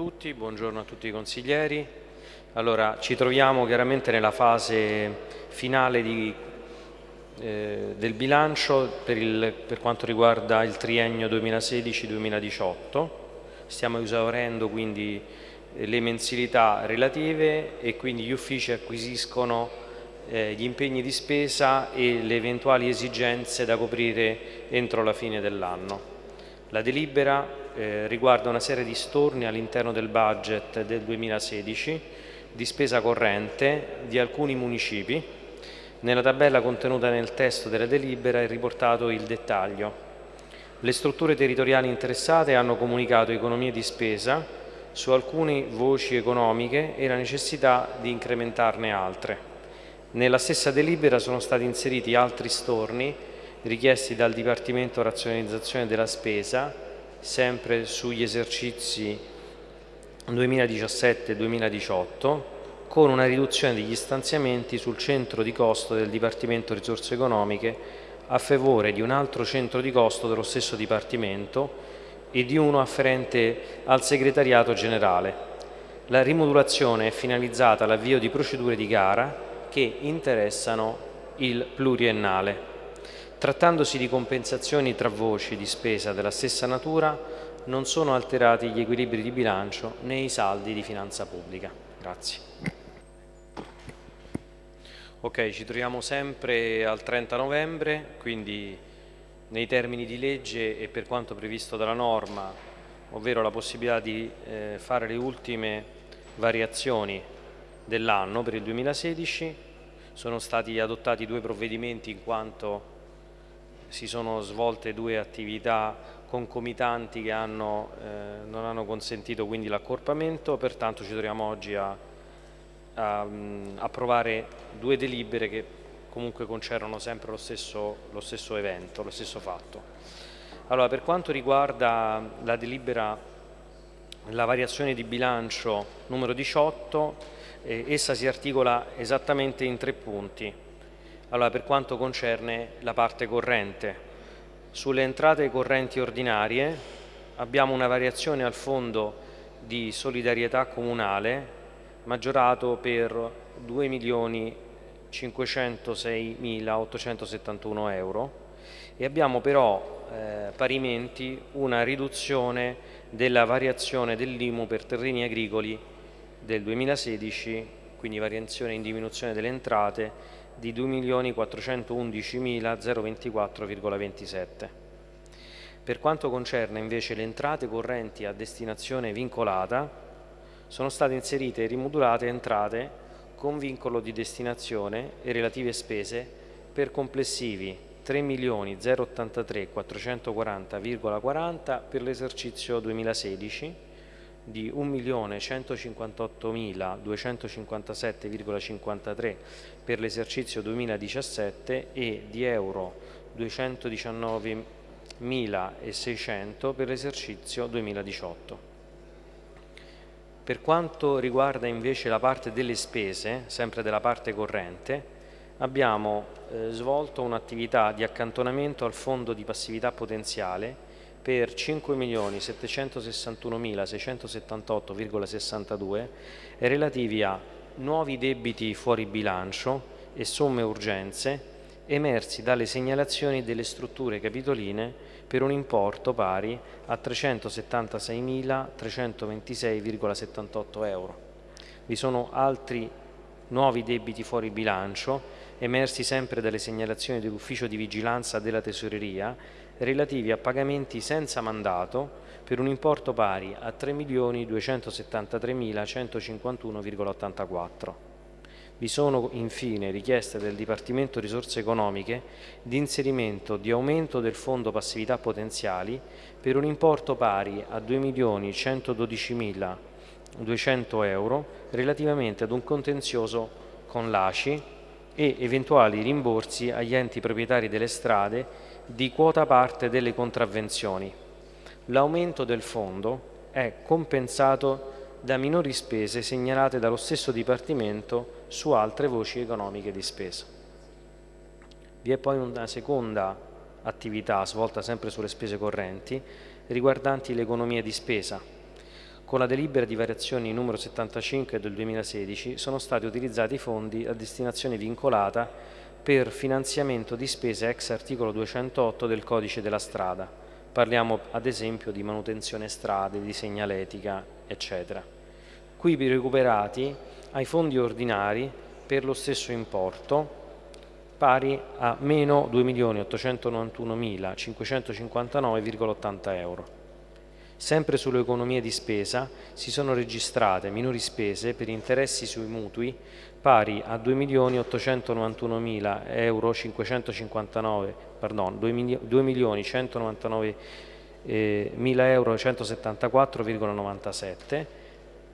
tutti, buongiorno a tutti i consiglieri. Allora, ci troviamo chiaramente nella fase finale di, eh, del bilancio per, il, per quanto riguarda il triennio 2016-2018. Stiamo esaurendo quindi eh, le mensilità relative e quindi gli uffici acquisiscono eh, gli impegni di spesa e le eventuali esigenze da coprire entro la fine dell'anno. La delibera eh, riguarda una serie di storni all'interno del budget del 2016 di spesa corrente di alcuni municipi. Nella tabella contenuta nel testo della delibera è riportato il dettaglio. Le strutture territoriali interessate hanno comunicato economie di spesa su alcune voci economiche e la necessità di incrementarne altre. Nella stessa delibera sono stati inseriti altri storni richiesti dal Dipartimento Razionalizzazione della Spesa, sempre sugli esercizi 2017-2018, con una riduzione degli stanziamenti sul centro di costo del Dipartimento Risorse Economiche a favore di un altro centro di costo dello stesso Dipartimento e di uno afferente al Segretariato Generale. La rimodulazione è finalizzata all'avvio di procedure di gara che interessano il pluriennale. Trattandosi di compensazioni tra voci di spesa della stessa natura, non sono alterati gli equilibri di bilancio né i saldi di finanza pubblica. Grazie. Ok, ci troviamo sempre al 30 novembre, quindi nei termini di legge e per quanto previsto dalla norma, ovvero la possibilità di eh, fare le ultime variazioni dell'anno per il 2016 sono stati adottati due provvedimenti in quanto si sono svolte due attività concomitanti che hanno, eh, non hanno consentito quindi l'accorpamento, pertanto ci troviamo oggi a, a um, approvare due delibere che comunque concernono sempre lo stesso, lo stesso evento, lo stesso fatto. Allora, per quanto riguarda la delibera, la variazione di bilancio numero 18, eh, essa si articola esattamente in tre punti. Allora, per quanto concerne la parte corrente, sulle entrate correnti ordinarie abbiamo una variazione al fondo di solidarietà comunale maggiorato per 2.506.871 euro e abbiamo però eh, parimenti una riduzione della variazione dell'IMU per terreni agricoli del 2016, quindi variazione in diminuzione delle entrate di 2.411.024,27. Per quanto concerne invece le entrate correnti a destinazione vincolata, sono state inserite e rimodulate entrate con vincolo di destinazione e relative spese per complessivi 3.083.440,40 per l'esercizio 2016 di 1.158.257,53 per l'esercizio 2017 e di euro 219.600 per l'esercizio 2018. Per quanto riguarda invece la parte delle spese, sempre della parte corrente, abbiamo eh, svolto un'attività di accantonamento al fondo di passività potenziale per 5.761.678,62 relativi a nuovi debiti fuori bilancio e somme urgenze emersi dalle segnalazioni delle strutture capitoline per un importo pari a 376.326,78 euro. Vi sono altri nuovi debiti fuori bilancio emersi sempre dalle segnalazioni dell'Ufficio di Vigilanza della Tesoreria relativi a pagamenti senza mandato per un importo pari a 3.273.151,84. Vi sono infine richieste del Dipartimento Risorse Economiche di inserimento di aumento del fondo passività potenziali per un importo pari a 2.112.200 euro relativamente ad un contenzioso con l'ACI e eventuali rimborsi agli enti proprietari delle strade di quota parte delle contravvenzioni. L'aumento del fondo è compensato da minori spese segnalate dallo stesso Dipartimento su altre voci economiche di spesa. Vi è poi una seconda attività svolta sempre sulle spese correnti riguardanti l'economia di spesa. con la delibera di variazioni numero 75 del 2016 sono stati utilizzati fondi a destinazione vincolata per finanziamento di spese ex articolo 208 del codice della strada. Parliamo ad esempio di manutenzione strade, di segnaletica, eccetera. Qui recuperati ai fondi ordinari per lo stesso importo pari a meno 2.891.559,80 euro. Sempre sulle economie di spesa si sono registrate minori spese per interessi sui mutui pari a 2.891.000 euro 559, pardon, 2.199.000 eh, euro 174,97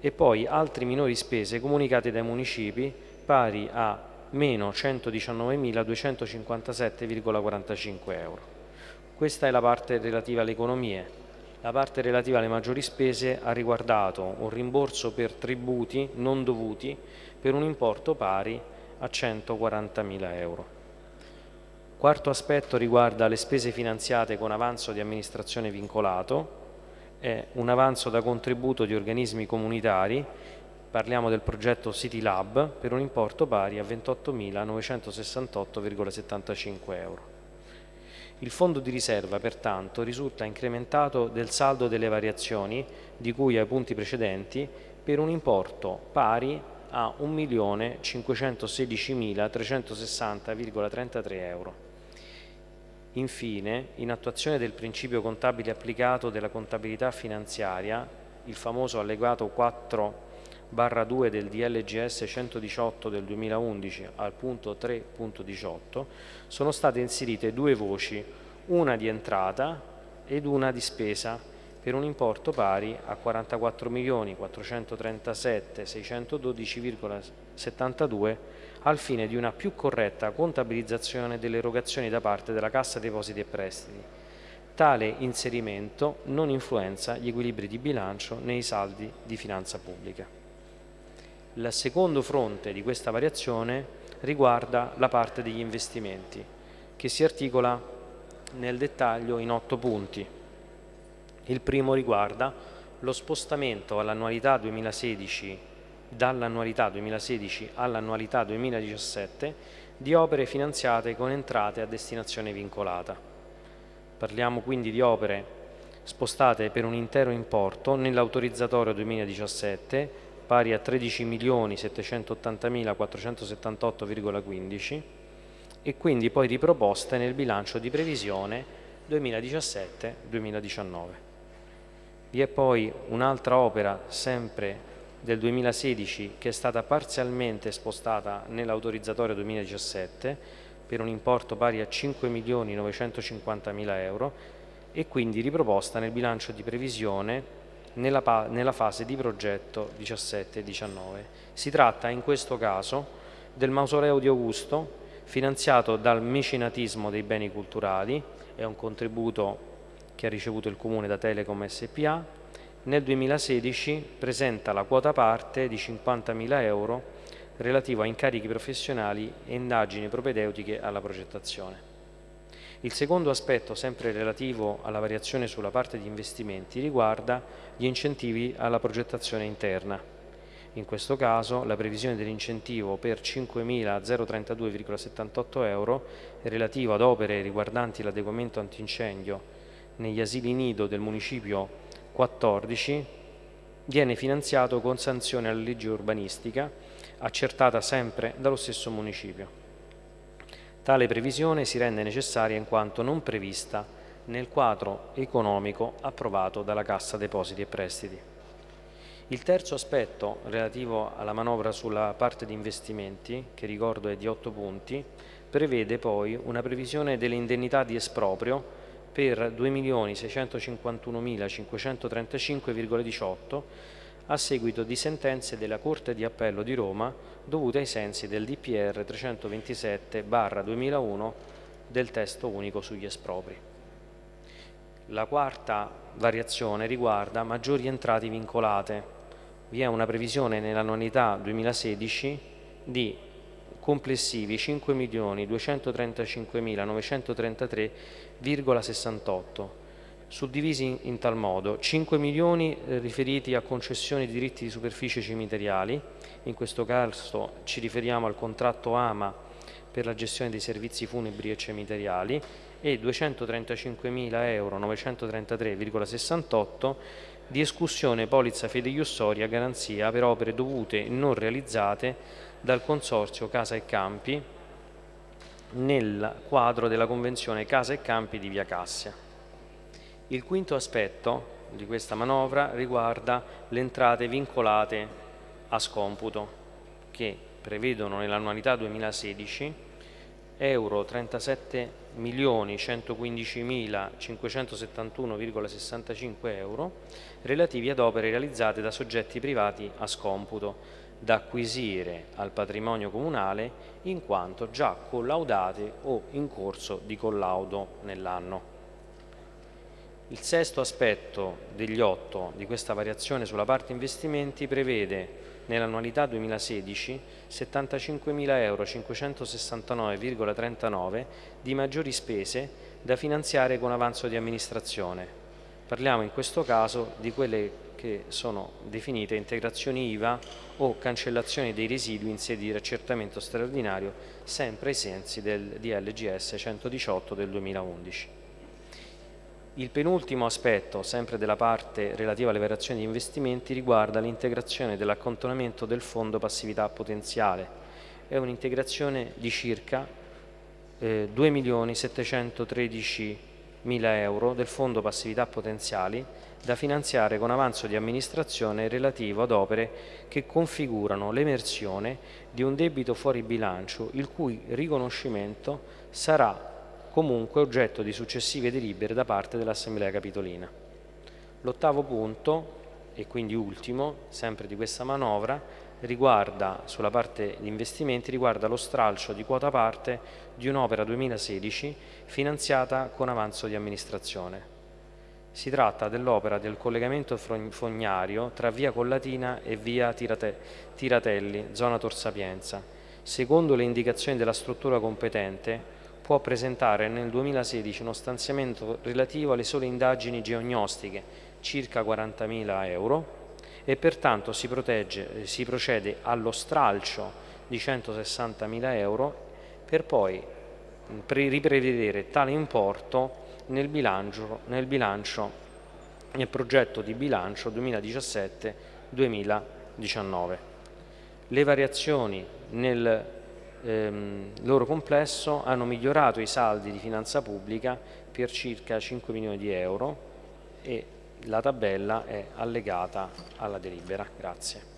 e poi altri minori spese comunicate dai municipi pari a meno 119.257,45 euro. Questa è la parte relativa alle economie. La parte relativa alle maggiori spese ha riguardato un rimborso per tributi non dovuti per un importo pari a 140.000 euro. Quarto aspetto riguarda le spese finanziate con avanzo di amministrazione vincolato, è un avanzo da contributo di organismi comunitari, parliamo del progetto City Lab, per un importo pari a 28.968,75 euro. Il fondo di riserva, pertanto, risulta incrementato del saldo delle variazioni di cui ai punti precedenti per un importo pari a 1.516.360,33 euro. Infine, in attuazione del principio contabile applicato della contabilità finanziaria, il famoso allegato 4 barra 2 del DLGS 118 del 2011 al punto 3.18 sono state inserite due voci, una di entrata ed una di spesa per un importo pari a 44.437.612,72 al fine di una più corretta contabilizzazione delle erogazioni da parte della Cassa Depositi e Prestiti. Tale inserimento non influenza gli equilibri di bilancio nei saldi di finanza pubblica. Il secondo fronte di questa variazione riguarda la parte degli investimenti, che si articola nel dettaglio in otto punti. Il primo riguarda lo spostamento all'annualità 2016 dall'annualità 2016 all'annualità 2017 di opere finanziate con entrate a destinazione vincolata. Parliamo quindi di opere spostate per un intero importo nell'autorizzatorio 2017 pari a 13.780.478,15 e quindi poi riproposte nel bilancio di previsione 2017-2019. Vi è poi un'altra opera sempre del 2016 che è stata parzialmente spostata nell'autorizzatorio 2017 per un importo pari a 5.950.000 euro e quindi riproposta nel bilancio di previsione nella, nella fase di progetto 17 e 19. Si tratta in questo caso del mausoleo di Augusto finanziato dal mecenatismo dei beni culturali, è un contributo che ha ricevuto il Comune da Telecom SPA, nel 2016 presenta la quota parte di 50.000 euro relativo a incarichi professionali e indagini propedeutiche alla progettazione. Il secondo aspetto, sempre relativo alla variazione sulla parte di investimenti, riguarda gli incentivi alla progettazione interna. In questo caso la previsione dell'incentivo per 5.032,78 euro relativo ad opere riguardanti l'adeguamento antincendio negli asili nido del municipio 14 viene finanziato con sanzione alla legge urbanistica accertata sempre dallo stesso municipio. Tale previsione si rende necessaria in quanto non prevista nel quadro economico approvato dalla Cassa Depositi e Prestiti. Il terzo aspetto relativo alla manovra sulla parte di investimenti, che ricordo è di 8 punti, prevede poi una previsione delle indennità di esproprio per 2.651.535,18 a seguito di sentenze della Corte di Appello di Roma dovute ai sensi del DPR 327-2001 del testo unico sugli espropri. La quarta variazione riguarda maggiori entrate vincolate. Vi è una previsione nell'annualità 2016 di complessivi 5.235.933,68 suddivisi in, tal modo 5 milioni eh, riferiti a concessioni di diritti di superficie cimiteriali, in questo caso ci riferiamo al contratto AMA per la gestione dei servizi funebri e cemiteriali e 235.000 euro 933,68 di escussione polizza fideiussoria garanzia per opere dovute e non realizzate dal Consorzio Casa e Campi nel quadro della Convenzione Casa e Campi di Via Cassia. Il quinto aspetto di questa manovra riguarda le entrate vincolate a scomputo che prevedono nell'annualità 2016 euro 37 milioni 115.571,65 euro relativi ad opere realizzate da soggetti privati a scomputo da acquisire al patrimonio comunale in quanto già collaudate o in corso di collaudo nell'anno. Il sesto aspetto degli otto di questa variazione sulla parte investimenti prevede nell'annualità 2016 75.000 euro 569,39 di maggiori spese da finanziare con avanzo di amministrazione. Parliamo in questo caso di quelle che sono definite integrazioni IVA o cancellazioni dei residui in sede di accertamento straordinario, sempre ai sensi del DLGS 118 del 2011. Il penultimo aspetto, sempre della parte relativa alle variazioni di investimenti, riguarda l'integrazione dell'accantonamento del fondo passività potenziale. È un'integrazione di circa eh, 2.713.000 euro del fondo passività potenziali da finanziare con avanzo di amministrazione relativo ad opere che configurano l'emersione di un debito fuori bilancio il cui riconoscimento sarà comunque oggetto di successive delibere da parte dell'Assemblea Capitolina. L'ottavo punto, e quindi ultimo, sempre di questa manovra, riguarda, sulla parte di investimenti, riguarda lo stralcio di quota parte di un'opera 2016 finanziata con avanzo di amministrazione. Si tratta dell'opera del collegamento fognario tra via Collatina e via Tirate Tiratelli, zona Tor Sapienza. Secondo le indicazioni della struttura competente, può presentare nel 2016 uno stanziamento relativo alle sole indagini geognostiche, circa 40.000 euro, e pertanto si, protegge, si procede allo stralcio di 160.000 euro per poi riprevedere tale importo nel bilancio, nel bilancio, nel progetto di bilancio 2017-2019. Le variazioni nel ehm, loro complesso hanno migliorato i saldi di finanza pubblica per circa 5 milioni di euro e la tabella è allegata alla delibera. Grazie.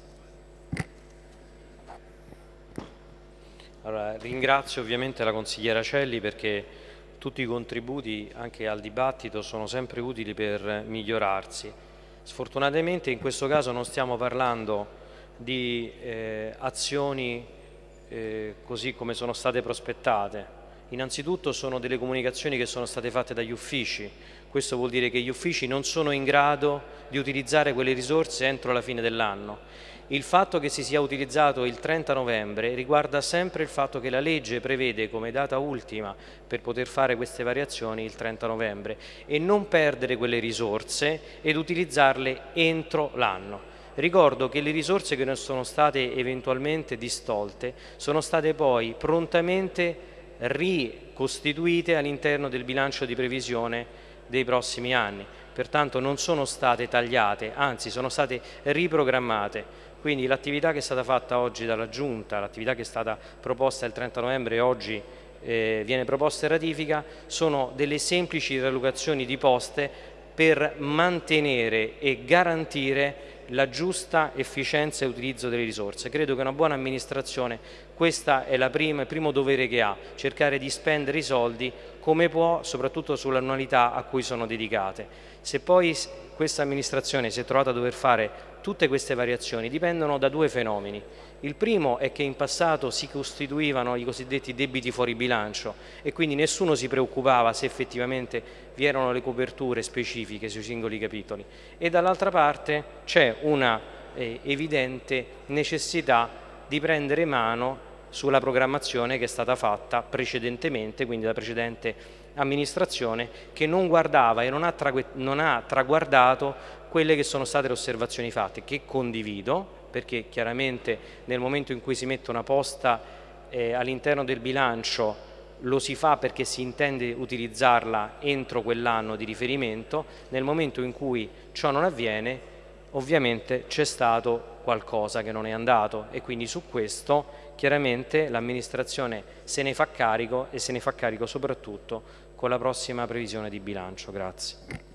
Allora, ringrazio ovviamente la consigliera Celli perché tutti i contributi anche al dibattito sono sempre utili per migliorarsi. Sfortunatamente in questo caso non stiamo parlando di eh, azioni eh, così come sono state prospettate. Innanzitutto sono delle comunicazioni che sono state fatte dagli uffici, questo vuol dire che gli uffici non sono in grado di utilizzare quelle risorse entro la fine dell'anno. Il fatto che si sia utilizzato il 30 novembre riguarda sempre il fatto che la legge prevede come data ultima per poter fare queste variazioni il 30 novembre e non perdere quelle risorse ed utilizzarle entro l'anno. Ricordo che le risorse che non sono state eventualmente distolte sono state poi prontamente ricostituite all'interno del bilancio di previsione dei prossimi anni, pertanto non sono state tagliate, anzi sono state riprogrammate. Quindi l'attività che è stata fatta oggi dalla Giunta, l'attività che è stata proposta il 30 novembre e oggi eh, viene proposta in ratifica, sono delle semplici riallocazioni di poste per mantenere e garantire la giusta efficienza e utilizzo delle risorse. Credo che una buona amministrazione, questo è prima, il primo dovere che ha, cercare di spendere i soldi come può, soprattutto sull'annualità a cui sono dedicate. Se poi questa amministrazione si è trovata a dover fare tutte queste variazioni, dipendono da due fenomeni. Il primo è che in passato si costituivano i cosiddetti debiti fuori bilancio e quindi nessuno si preoccupava se effettivamente vi erano le coperture specifiche sui singoli capitoli e dall'altra parte c'è una eh, evidente necessità di prendere mano sulla programmazione che è stata fatta precedentemente, quindi la precedente amministrazione che non guardava e non ha, non ha traguardato quelle che sono state le osservazioni fatte, che condivido, perché chiaramente nel momento in cui si mette una posta eh, all'interno del bilancio lo si fa perché si intende utilizzarla entro quell'anno di riferimento, nel momento in cui ciò non avviene ovviamente c'è stato qualcosa che non è andato e quindi su questo chiaramente l'amministrazione se ne fa carico e se ne fa carico soprattutto con la prossima previsione di bilancio. Grazie.